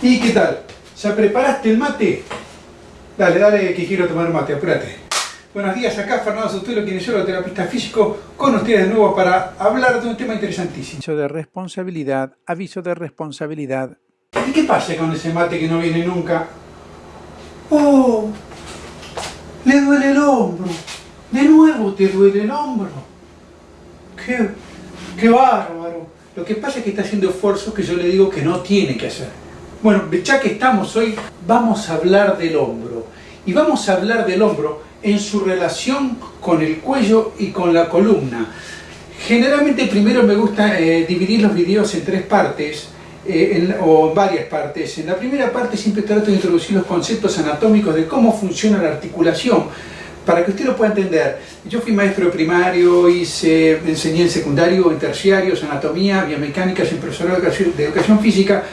¿Y qué tal? ¿Ya preparaste el mate? Dale, dale que quiero tomar mate, apúrate. Buenos días, acá Fernando Sotelo, kinesiólogo terapista físico, con ustedes de nuevo para hablar de un tema interesantísimo. Aviso de responsabilidad, aviso de responsabilidad. ¿Y qué pasa con ese mate que no viene nunca? ¡Oh! Le duele el hombro. De nuevo te duele el hombro. ¡Qué, qué bárbaro! Lo que pasa es que está haciendo esfuerzos que yo le digo que no tiene que hacer. Bueno, ya que estamos hoy, vamos a hablar del hombro. Y vamos a hablar del hombro en su relación con el cuello y con la columna. Generalmente primero me gusta eh, dividir los videos en tres partes, eh, o en varias partes. En la primera parte siempre trato de introducir los conceptos anatómicos de cómo funciona la articulación, para que usted lo pueda entender. Yo fui maestro primario, hice, enseñé en secundario, en terciarios, anatomía, biomecánica, soy profesor de educación física,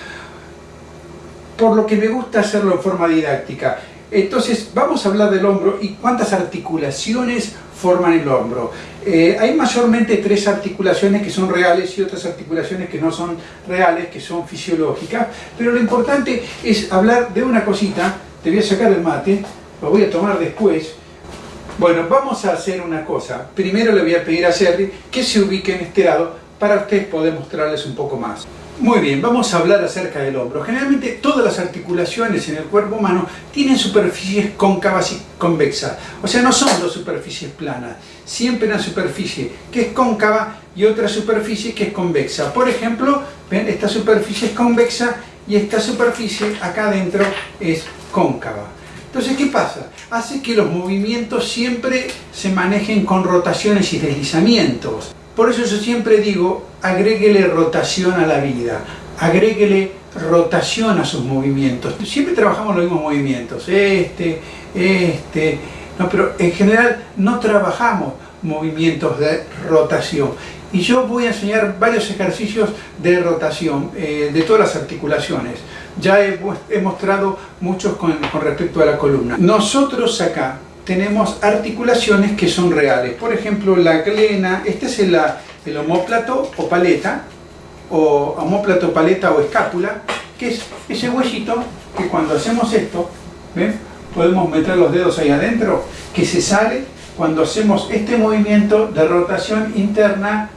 por lo que me gusta hacerlo en forma didáctica. Entonces, vamos a hablar del hombro y cuántas articulaciones forman el hombro. Eh, hay mayormente tres articulaciones que son reales y otras articulaciones que no son reales, que son fisiológicas, pero lo importante es hablar de una cosita, te voy a sacar el mate, lo voy a tomar después. Bueno, vamos a hacer una cosa. Primero le voy a pedir a Jerry que se ubique en este lado para ustedes poder mostrarles un poco más. Muy bien, vamos a hablar acerca del hombro. Generalmente todas las articulaciones en el cuerpo humano tienen superficies cóncavas y convexas. O sea, no son dos superficies planas. Siempre una superficie que es cóncava y otra superficie que es convexa. Por ejemplo, ven, esta superficie es convexa y esta superficie acá adentro es cóncava. Entonces, ¿qué pasa? Hace que los movimientos siempre se manejen con rotaciones y deslizamientos. Por eso yo siempre digo, agréguele rotación a la vida, agréguele rotación a sus movimientos. Siempre trabajamos los mismos movimientos, este, este, no, pero en general no trabajamos movimientos de rotación. Y yo voy a enseñar varios ejercicios de rotación eh, de todas las articulaciones. Ya he, mostrado muchos con, con respecto a la columna. Nosotros acá tenemos articulaciones que son reales. Por ejemplo, la glena, este es el, el homóplato o paleta, o homóplato, paleta o escápula, que es ese huesito que cuando hacemos esto, ¿ven? podemos meter los dedos ahí adentro, que se sale cuando hacemos este movimiento de rotación interna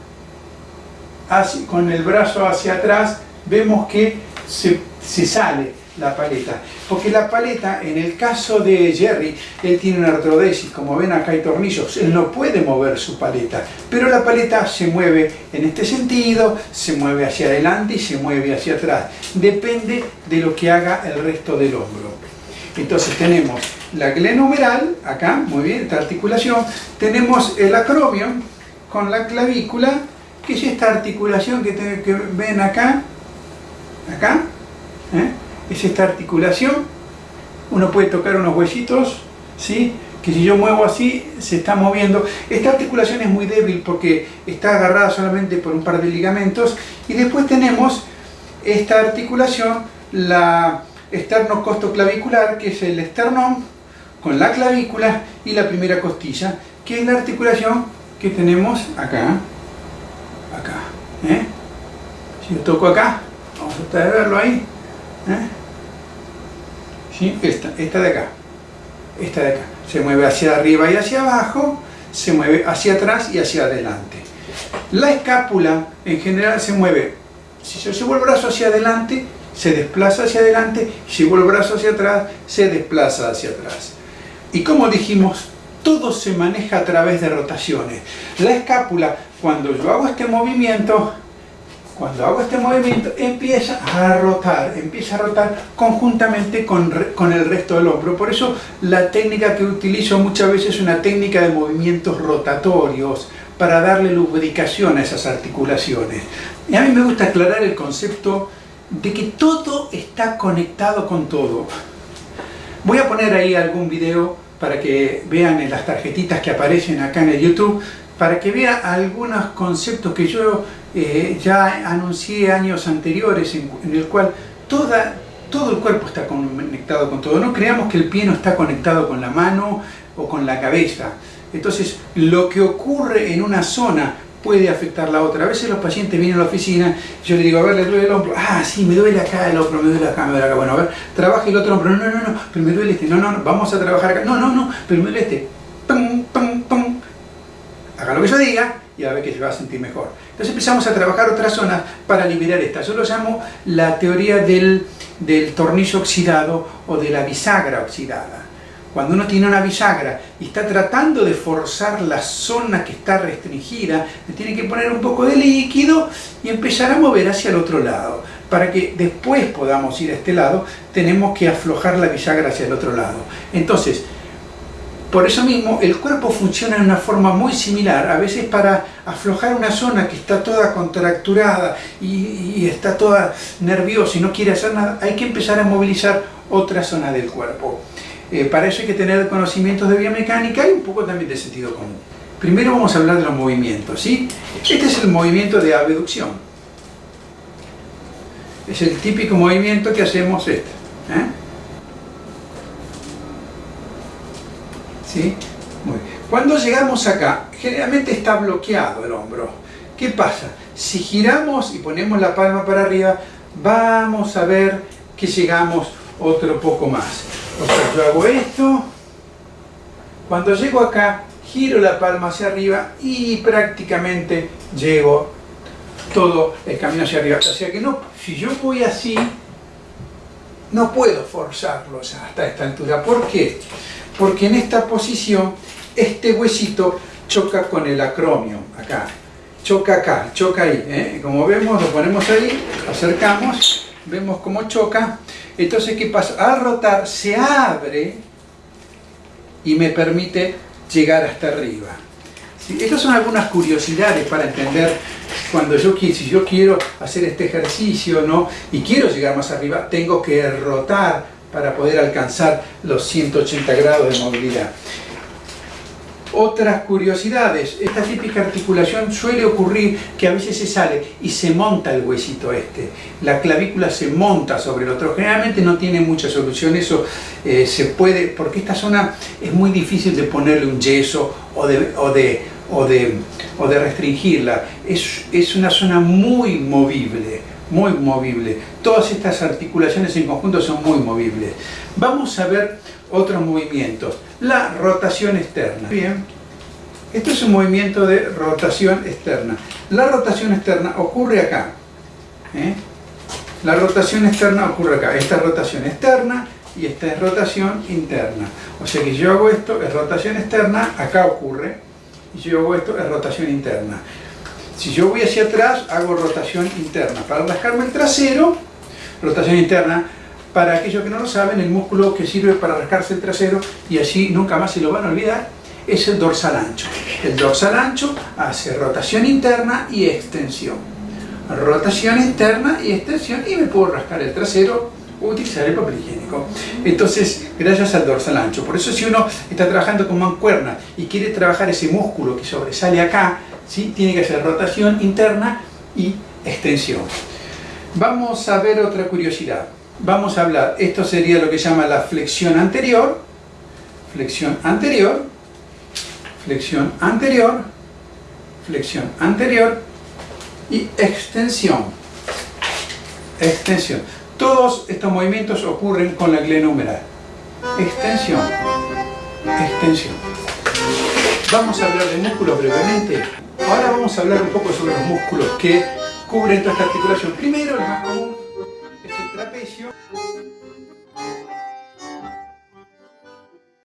con el brazo hacia atrás, vemos que se, se sale la paleta. Porque la paleta, en el caso de Jerry, él tiene una artrodesis, como ven acá hay tornillos, él no puede mover su paleta, pero la paleta se mueve en este sentido, se mueve hacia adelante y se mueve hacia atrás. Depende de lo que haga el resto del hombro. Entonces tenemos la glenomeral, acá, muy bien, esta articulación, tenemos el acromion con la clavícula, que es esta articulación que, que ven acá, acá. Es esta articulación. Uno puede tocar unos huesitos, ¿sí? que si yo muevo así, se está moviendo. Esta articulación es muy débil porque está agarrada solamente por un par de ligamentos. Y después tenemos esta articulación, la esternocostoclavicular, que es el esternón con la clavícula y la primera costilla, que es la articulación que tenemos acá, acá. ¿eh? Si yo toco acá, vamos a tratar de verlo ahí, ¿eh? Esta, esta de acá, esta de acá. Se mueve hacia arriba y hacia abajo, se mueve hacia atrás y hacia adelante. La escápula en general se mueve, si yo llevo el brazo hacia adelante, se desplaza hacia adelante, si llevo el brazo hacia atrás, se desplaza hacia atrás. Y como dijimos, todo se maneja a través de rotaciones. La escápula, cuando yo hago este movimiento, cuando hago este movimiento empieza a rotar, empieza a rotar conjuntamente con, con, el resto del hombro. Por eso la técnica que utilizo muchas veces es una técnica de movimientos rotatorios para darle lubricación a esas articulaciones. Y a mí me gusta aclarar el concepto de que todo está conectado con todo. Voy a poner ahí algún video para que vean en las tarjetitas que aparecen acá en el YouTube para que vea algunos conceptos que yo eh, ya anuncié años anteriores, en, el cual toda, todo el cuerpo está conectado con todo. No creamos que el pie no está conectado con la mano o con la cabeza. Entonces, lo que ocurre en una zona puede afectar la otra. A veces los pacientes vienen a la oficina, yo le digo, a ver, ¿le duele el hombro? Ah, sí, me duele acá el hombro, me duele acá, me duele acá. Bueno, a ver, trabaje el otro hombro. No, no, no, no, pero me duele este. No, no, no, vamos a trabajar acá. No, no, no, pero me duele este. Pum, pum, pum. Haga lo que yo diga y a ver que se va a sentir mejor. Entonces empezamos a trabajar otras zonas para liberar esta. Yo lo llamo la teoría del, del tornillo oxidado o de la bisagra oxidada. Cuando uno tiene una bisagra y está tratando de forzar la zona que está restringida, le tiene que poner un poco de líquido y empezar a mover hacia el otro lado. Para que después podamos ir a este lado, tenemos que aflojar la bisagra hacia el otro lado. Entonces, por eso mismo, el cuerpo funciona de una forma muy similar. A veces para aflojar una zona que está toda contracturada y, está toda nerviosa y no quiere hacer nada, hay que empezar a movilizar otra zona del cuerpo. Eh, para eso hay que tener conocimientos de biomecánica y un poco también de sentido común. Primero vamos a hablar de los movimientos. ¿sí? Este es el movimiento de abducción. Es el típico movimiento que hacemos este. ¿eh? Muy. Cuando llegamos acá, generalmente está bloqueado el hombro. ¿Qué pasa? Si giramos y ponemos la palma para arriba, vamos a ver que llegamos otro poco más. O sea, yo hago esto, cuando llego acá, giro la palma hacia arriba y prácticamente llego todo el camino hacia arriba. O sea que no, si yo voy así, no puedo forzarlos hasta esta altura. ¿Por qué? Porque en esta posición, este huesito choca con el acromio, acá. Choca acá, choca ahí. ¿eh? Como vemos, lo ponemos ahí, acercamos, vemos cómo choca entonces, ¿qué pasa? Al rotar se abre y me permite llegar hasta arriba. Estas son algunas curiosidades para entender cuando yo, si yo quiero hacer este ejercicio ¿no? y quiero llegar más arriba, tengo que rotar para poder alcanzar los 180 grados de movilidad. Otras curiosidades, esta típica articulación suele ocurrir que a veces se sale y se monta el huesito este. La clavícula se monta sobre el otro. Generalmente no tiene mucha solución, eso eh, se puede, porque esta zona es muy difícil de ponerle un yeso o de, o de, o de, o de restringirla. Es, es una zona muy movible, muy movible. Todas estas articulaciones en conjunto son muy movibles. Vamos a ver otros movimientos. La rotación externa. Bien, esto es un movimiento de rotación externa. La rotación externa ocurre acá. ¿eh? La rotación externa ocurre acá. Esta es rotación externa y esta es rotación interna. O sea que yo hago esto, es rotación externa, acá ocurre. Si yo hago esto, es rotación interna. Si yo voy hacia atrás, hago rotación interna. Para rascarme el trasero, rotación interna, para aquellos que no lo saben, el músculo que sirve para rascarse el trasero y así nunca más se lo van a olvidar, es el dorsal ancho. El dorsal ancho hace rotación interna y extensión. Rotación interna y extensión y me puedo rascar el trasero utilizar el papel higiénico. Entonces, gracias al dorsal ancho. Por eso si uno está trabajando con mancuerna y quiere trabajar ese músculo que sobresale acá, ¿sí? tiene que hacer rotación interna y extensión. Vamos a ver otra curiosidad vamos a hablar, esto sería lo que se llama la flexión anterior, flexión anterior, flexión anterior, flexión anterior y extensión, extensión. Todos estos movimientos ocurren con la glena humeral. Extensión, extensión. Vamos a hablar de músculos brevemente. Ahora vamos a hablar un poco sobre los músculos que cubren toda esta articulación. Primero, el más común, es el trapecio.